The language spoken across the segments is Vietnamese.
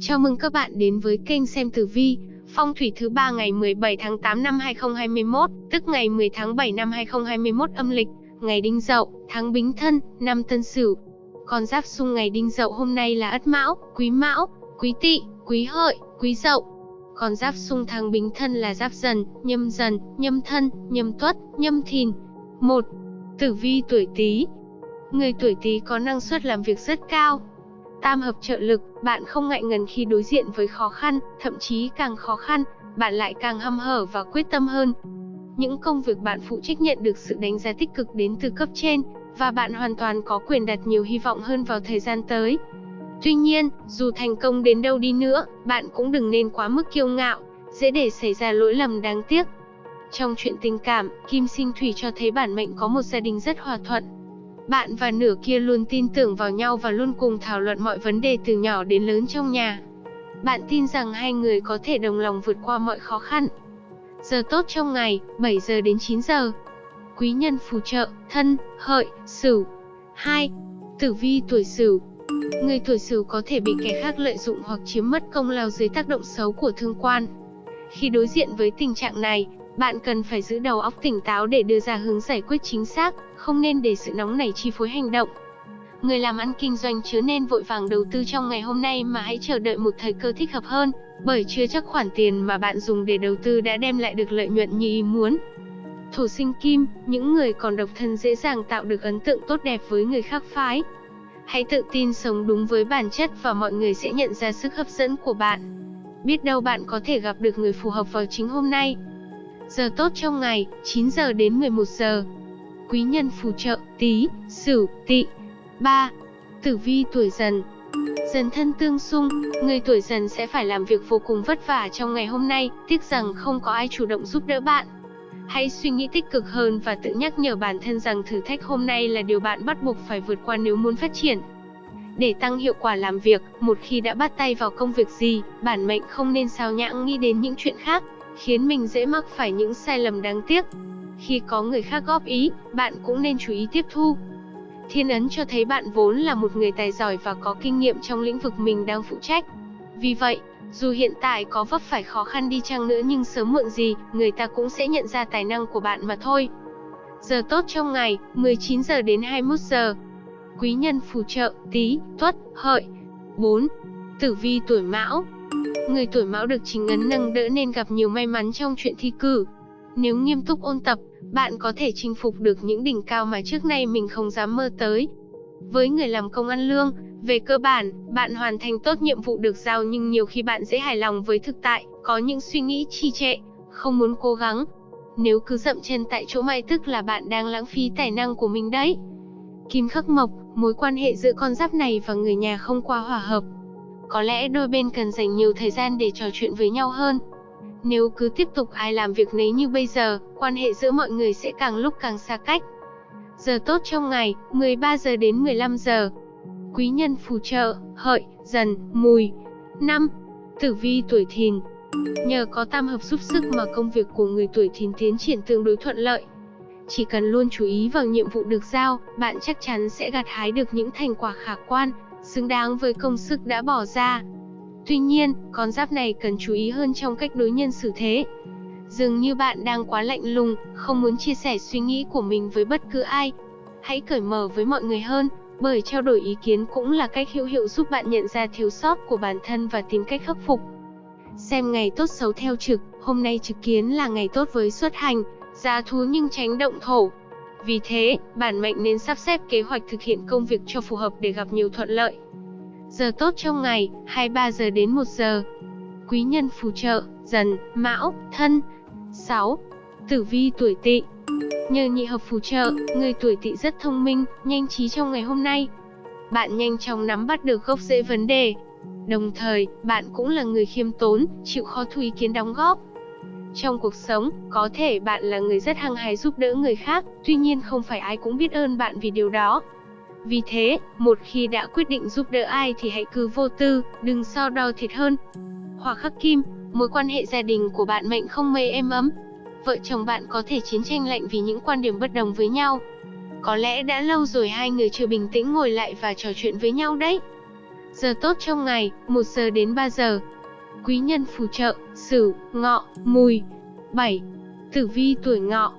Chào mừng các bạn đến với kênh xem tử vi, phong thủy thứ ba ngày 17 tháng 8 năm 2021, tức ngày 10 tháng 7 năm 2021 âm lịch, ngày Đinh Dậu, tháng Bính Thân, năm Tân Sửu. Con giáp xung ngày Đinh Dậu hôm nay là Ất Mão, Quý Mão, Quý Tỵ, Quý Hợi, Quý Dậu. Con giáp xung tháng Bính Thân là Giáp Dần, Nhâm Dần, Nhâm Thân, Nhâm Tuất, Nhâm Thìn. 1. Tử vi tuổi Tý. Người tuổi Tý có năng suất làm việc rất cao, Tam hợp trợ lực, bạn không ngại ngần khi đối diện với khó khăn, thậm chí càng khó khăn, bạn lại càng hăm hở và quyết tâm hơn. Những công việc bạn phụ trách nhận được sự đánh giá tích cực đến từ cấp trên, và bạn hoàn toàn có quyền đặt nhiều hy vọng hơn vào thời gian tới. Tuy nhiên, dù thành công đến đâu đi nữa, bạn cũng đừng nên quá mức kiêu ngạo, dễ để xảy ra lỗi lầm đáng tiếc. Trong chuyện tình cảm, Kim Sinh Thủy cho thấy bản mệnh có một gia đình rất hòa thuận, bạn và nửa kia luôn tin tưởng vào nhau và luôn cùng thảo luận mọi vấn đề từ nhỏ đến lớn trong nhà. Bạn tin rằng hai người có thể đồng lòng vượt qua mọi khó khăn. Giờ tốt trong ngày, 7 giờ đến 9 giờ. Quý nhân phù trợ, thân, hợi, sửu. 2. Tử vi tuổi sửu. Người tuổi sửu có thể bị kẻ khác lợi dụng hoặc chiếm mất công lao dưới tác động xấu của thương quan. Khi đối diện với tình trạng này, bạn cần phải giữ đầu óc tỉnh táo để đưa ra hướng giải quyết chính xác, không nên để sự nóng nảy chi phối hành động. Người làm ăn kinh doanh chớ nên vội vàng đầu tư trong ngày hôm nay mà hãy chờ đợi một thời cơ thích hợp hơn, bởi chưa chắc khoản tiền mà bạn dùng để đầu tư đã đem lại được lợi nhuận như ý muốn. Thổ sinh kim, những người còn độc thân dễ dàng tạo được ấn tượng tốt đẹp với người khác phái. Hãy tự tin sống đúng với bản chất và mọi người sẽ nhận ra sức hấp dẫn của bạn. Biết đâu bạn có thể gặp được người phù hợp vào chính hôm nay. Giờ tốt trong ngày, 9 giờ đến 11 giờ. Quý nhân phù trợ, tí, sửu, tỵ. 3. Tử vi tuổi dần Dần thân tương xung, người tuổi dần sẽ phải làm việc vô cùng vất vả trong ngày hôm nay, tiếc rằng không có ai chủ động giúp đỡ bạn. Hãy suy nghĩ tích cực hơn và tự nhắc nhở bản thân rằng thử thách hôm nay là điều bạn bắt buộc phải vượt qua nếu muốn phát triển. Để tăng hiệu quả làm việc, một khi đã bắt tay vào công việc gì, bản mệnh không nên sao nhãng nghĩ đến những chuyện khác, khiến mình dễ mắc phải những sai lầm đáng tiếc. Khi có người khác góp ý, bạn cũng nên chú ý tiếp thu. Thiên ấn cho thấy bạn vốn là một người tài giỏi và có kinh nghiệm trong lĩnh vực mình đang phụ trách. Vì vậy, dù hiện tại có vấp phải khó khăn đi chăng nữa nhưng sớm muộn gì, người ta cũng sẽ nhận ra tài năng của bạn mà thôi. Giờ tốt trong ngày, 19 giờ đến 21 giờ. Quý nhân phù trợ, tí, tuất, hợi. 4. Tử vi tuổi mão Người tuổi mão được chính ấn nâng đỡ nên gặp nhiều may mắn trong chuyện thi cử. Nếu nghiêm túc ôn tập, bạn có thể chinh phục được những đỉnh cao mà trước nay mình không dám mơ tới. Với người làm công ăn lương, về cơ bản, bạn hoàn thành tốt nhiệm vụ được giao nhưng nhiều khi bạn dễ hài lòng với thực tại, có những suy nghĩ trì trệ, không muốn cố gắng. Nếu cứ dậm chân tại chỗ may tức là bạn đang lãng phí tài năng của mình đấy. Kim khắc mộc, mối quan hệ giữa con giáp này và người nhà không quá hòa hợp, có lẽ đôi bên cần dành nhiều thời gian để trò chuyện với nhau hơn. Nếu cứ tiếp tục ai làm việc nấy như bây giờ, quan hệ giữa mọi người sẽ càng lúc càng xa cách. Giờ tốt trong ngày, 13 giờ đến 15 giờ. Quý nhân phù trợ, hợi, dần, mùi. 5. Tử vi tuổi thìn. Nhờ có tam hợp giúp sức mà công việc của người tuổi thìn tiến triển tương đối thuận lợi. Chỉ cần luôn chú ý vào nhiệm vụ được giao, bạn chắc chắn sẽ gặt hái được những thành quả khả quan, xứng đáng với công sức đã bỏ ra. Tuy nhiên, con giáp này cần chú ý hơn trong cách đối nhân xử thế. Dường như bạn đang quá lạnh lùng, không muốn chia sẻ suy nghĩ của mình với bất cứ ai. Hãy cởi mở với mọi người hơn, bởi trao đổi ý kiến cũng là cách hữu hiệu giúp bạn nhận ra thiếu sót của bản thân và tìm cách khắc phục. Xem ngày tốt xấu theo trực, hôm nay trực kiến là ngày tốt với xuất hành, giá thú nhưng tránh động thổ, vì thế, bản mệnh nên sắp xếp kế hoạch thực hiện công việc cho phù hợp để gặp nhiều thuận lợi. Giờ tốt trong ngày, 23 giờ đến 1 giờ. Quý nhân phù trợ, dần, mão, thân. 6. Tử vi tuổi tỵ Nhờ nhị hợp phù trợ, người tuổi tỵ rất thông minh, nhanh trí trong ngày hôm nay. Bạn nhanh chóng nắm bắt được gốc rễ vấn đề. Đồng thời, bạn cũng là người khiêm tốn, chịu khó thu ý kiến đóng góp, trong cuộc sống, có thể bạn là người rất hăng hái giúp đỡ người khác, tuy nhiên không phải ai cũng biết ơn bạn vì điều đó. Vì thế, một khi đã quyết định giúp đỡ ai thì hãy cứ vô tư, đừng so đo thiệt hơn. hòa khắc kim, mối quan hệ gia đình của bạn mệnh không mây êm ấm. Vợ chồng bạn có thể chiến tranh lạnh vì những quan điểm bất đồng với nhau. Có lẽ đã lâu rồi hai người chưa bình tĩnh ngồi lại và trò chuyện với nhau đấy. Giờ tốt trong ngày, 1 giờ đến 3 giờ. Quý nhân phù trợ, Sửu, Ngọ, Mùi. 7. Tử vi tuổi Ngọ.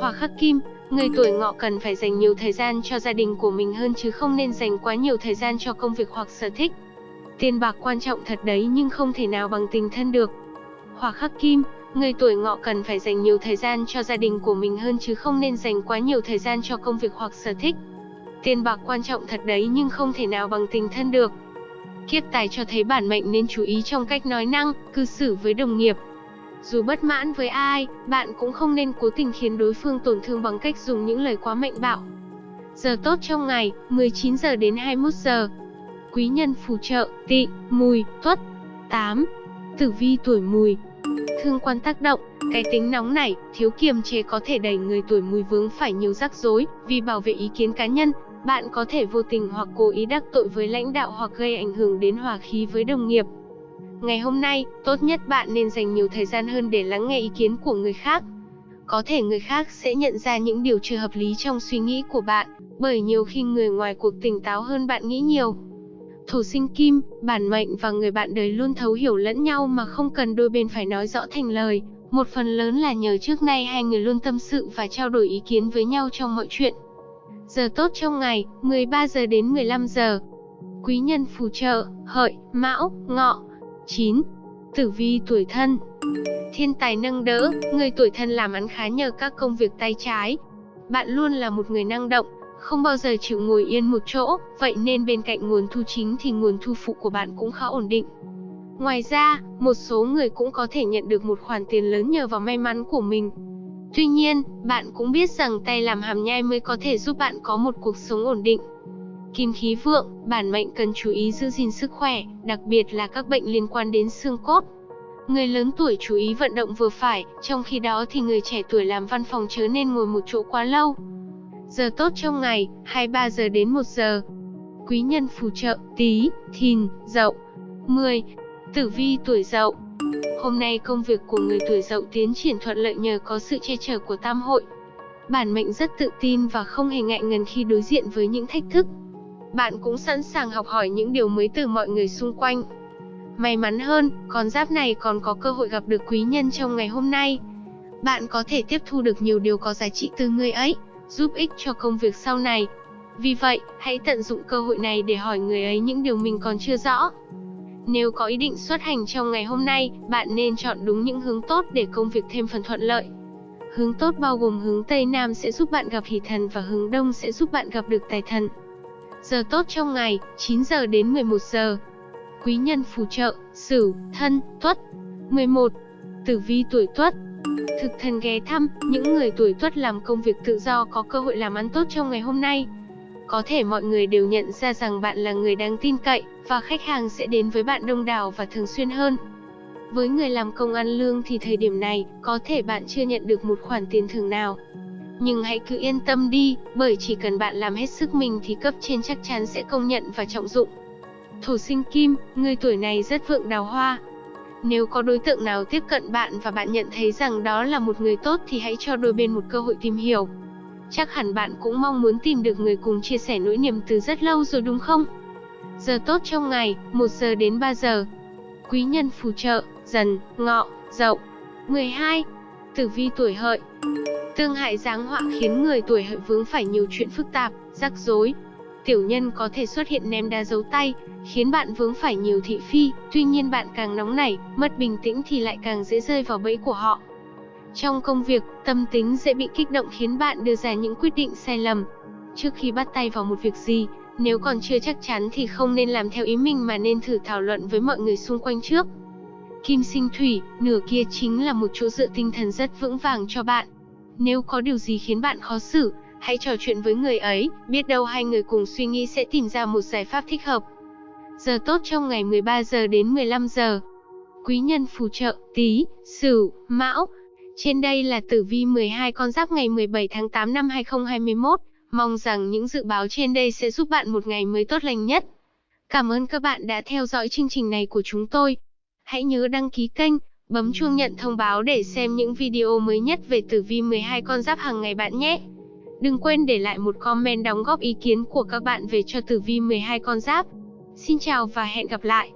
Hỏa khắc kim, người tuổi Ngọ cần phải dành nhiều thời gian cho gia đình của mình hơn chứ không nên dành quá nhiều thời gian cho công việc hoặc sở thích. Tiền bạc quan trọng thật đấy nhưng không thể nào bằng tình thân được. Hỏa khắc kim, người tuổi Ngọ cần phải dành nhiều thời gian cho gia đình của mình hơn chứ không nên dành quá nhiều thời gian cho công việc hoặc sở thích. Tiền bạc quan trọng thật đấy nhưng không thể nào bằng tình thân được. Kiếp tài cho thấy bản mệnh nên chú ý trong cách nói năng, cư xử với đồng nghiệp. Dù bất mãn với ai, bạn cũng không nên cố tình khiến đối phương tổn thương bằng cách dùng những lời quá mạnh bạo. Giờ tốt trong ngày, 19 giờ đến 21 giờ. Quý nhân phù trợ, tị, mùi, tuất. 8. Tử vi tuổi mùi. Thương quan tác động, cái tính nóng nảy, thiếu kiềm chế có thể đẩy người tuổi mùi vướng phải nhiều rắc rối, vì bảo vệ ý kiến cá nhân, bạn có thể vô tình hoặc cố ý đắc tội với lãnh đạo hoặc gây ảnh hưởng đến hòa khí với đồng nghiệp. Ngày hôm nay, tốt nhất bạn nên dành nhiều thời gian hơn để lắng nghe ý kiến của người khác. Có thể người khác sẽ nhận ra những điều chưa hợp lý trong suy nghĩ của bạn, bởi nhiều khi người ngoài cuộc tỉnh táo hơn bạn nghĩ nhiều. Thủ sinh kim, bản mệnh và người bạn đời luôn thấu hiểu lẫn nhau mà không cần đôi bên phải nói rõ thành lời. Một phần lớn là nhờ trước nay hai người luôn tâm sự và trao đổi ý kiến với nhau trong mọi chuyện. Giờ tốt trong ngày, 13 giờ đến 15 giờ. Quý nhân phù trợ, hợi, mão, ngọ. 9. Tử vi tuổi thân Thiên tài nâng đỡ, người tuổi thân làm ăn khá nhờ các công việc tay trái. Bạn luôn là một người năng động, không bao giờ chịu ngồi yên một chỗ, vậy nên bên cạnh nguồn thu chính thì nguồn thu phụ của bạn cũng khá ổn định. Ngoài ra, một số người cũng có thể nhận được một khoản tiền lớn nhờ vào may mắn của mình. Tuy nhiên, bạn cũng biết rằng tay làm hàm nhai mới có thể giúp bạn có một cuộc sống ổn định. Kim khí vượng, bản mệnh cần chú ý giữ gìn sức khỏe, đặc biệt là các bệnh liên quan đến xương cốt. Người lớn tuổi chú ý vận động vừa phải, trong khi đó thì người trẻ tuổi làm văn phòng chớ nên ngồi một chỗ quá lâu. Giờ tốt trong ngày, 23 giờ đến 1 giờ. Quý nhân phù trợ, tí, thìn, dậu. 10. Tử vi tuổi dậu Hôm nay công việc của người tuổi dậu tiến triển thuận lợi nhờ có sự che chở của tam hội. Bản mệnh rất tự tin và không hề ngại ngần khi đối diện với những thách thức. Bạn cũng sẵn sàng học hỏi những điều mới từ mọi người xung quanh. May mắn hơn, con giáp này còn có cơ hội gặp được quý nhân trong ngày hôm nay. Bạn có thể tiếp thu được nhiều điều có giá trị từ người ấy, giúp ích cho công việc sau này. Vì vậy, hãy tận dụng cơ hội này để hỏi người ấy những điều mình còn chưa rõ. Nếu có ý định xuất hành trong ngày hôm nay, bạn nên chọn đúng những hướng tốt để công việc thêm phần thuận lợi. Hướng tốt bao gồm hướng Tây Nam sẽ giúp bạn gặp hỷ thần và hướng Đông sẽ giúp bạn gặp được tài thần. Giờ tốt trong ngày, 9 giờ đến 11 giờ. Quý nhân phù trợ, Sửu, Thân, Tuất. 11. Tử vi tuổi Tuất. Thực thần ghé thăm, những người tuổi Tuất làm công việc tự do có cơ hội làm ăn tốt trong ngày hôm nay. Có thể mọi người đều nhận ra rằng bạn là người đáng tin cậy, và khách hàng sẽ đến với bạn đông đảo và thường xuyên hơn. Với người làm công ăn lương thì thời điểm này, có thể bạn chưa nhận được một khoản tiền thưởng nào. Nhưng hãy cứ yên tâm đi, bởi chỉ cần bạn làm hết sức mình thì cấp trên chắc chắn sẽ công nhận và trọng dụng. Thổ sinh kim, người tuổi này rất vượng đào hoa. Nếu có đối tượng nào tiếp cận bạn và bạn nhận thấy rằng đó là một người tốt thì hãy cho đôi bên một cơ hội tìm hiểu. Chắc hẳn bạn cũng mong muốn tìm được người cùng chia sẻ nỗi niềm từ rất lâu rồi đúng không? Giờ tốt trong ngày, 1 giờ đến 3 giờ. Quý nhân phù trợ, dần, ngọ, dậu. 12. Tử vi tuổi hợi Tương hại giáng họa khiến người tuổi hợi vướng phải nhiều chuyện phức tạp, rắc rối. Tiểu nhân có thể xuất hiện ném đá dấu tay, khiến bạn vướng phải nhiều thị phi, tuy nhiên bạn càng nóng nảy, mất bình tĩnh thì lại càng dễ rơi vào bẫy của họ. Trong công việc, tâm tính dễ bị kích động khiến bạn đưa ra những quyết định sai lầm. Trước khi bắt tay vào một việc gì, nếu còn chưa chắc chắn thì không nên làm theo ý mình mà nên thử thảo luận với mọi người xung quanh trước. Kim sinh thủy, nửa kia chính là một chỗ dựa tinh thần rất vững vàng cho bạn. Nếu có điều gì khiến bạn khó xử, hãy trò chuyện với người ấy, biết đâu hai người cùng suy nghĩ sẽ tìm ra một giải pháp thích hợp. Giờ tốt trong ngày 13 giờ đến 15 giờ. Quý nhân phù trợ, tí, sửu, mão. Trên đây là tử vi 12 con giáp ngày 17 tháng 8 năm 2021. Mong rằng những dự báo trên đây sẽ giúp bạn một ngày mới tốt lành nhất. Cảm ơn các bạn đã theo dõi chương trình này của chúng tôi. Hãy nhớ đăng ký kênh, bấm chuông nhận thông báo để xem những video mới nhất về tử vi 12 con giáp hàng ngày bạn nhé. Đừng quên để lại một comment đóng góp ý kiến của các bạn về cho tử vi 12 con giáp. Xin chào và hẹn gặp lại.